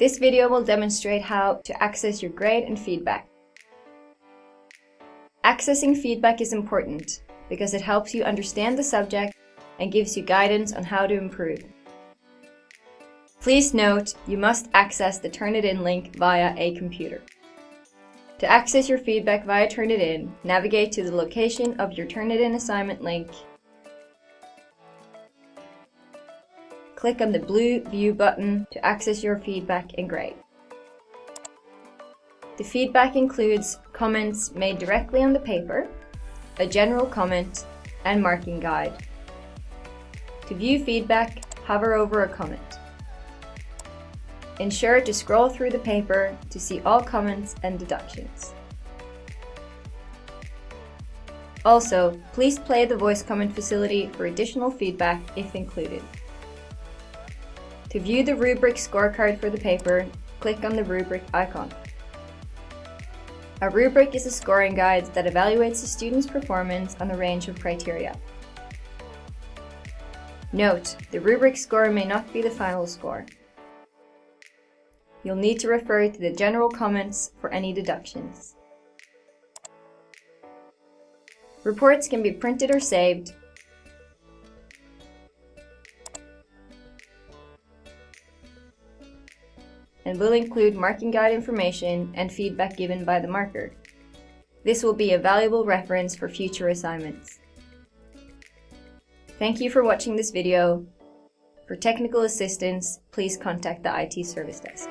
This video will demonstrate how to access your grade and feedback. Accessing feedback is important because it helps you understand the subject and gives you guidance on how to improve. Please note, you must access the Turnitin link via a computer. To access your feedback via Turnitin, navigate to the location of your Turnitin assignment link. Click on the blue View button to access your feedback and grade. The feedback includes comments made directly on the paper, a general comment, and marking guide. To view feedback, hover over a comment. Ensure to scroll through the paper to see all comments and deductions. Also, please play the voice comment facility for additional feedback if included. To view the rubric scorecard for the paper, click on the rubric icon. A rubric is a scoring guide that evaluates a student's performance on a range of criteria. Note, the rubric score may not be the final score. You'll need to refer to the general comments for any deductions. Reports can be printed or saved, and will include marking guide information and feedback given by the marker. This will be a valuable reference for future assignments. Thank you for watching this video. For technical assistance, please contact the IT Service Desk.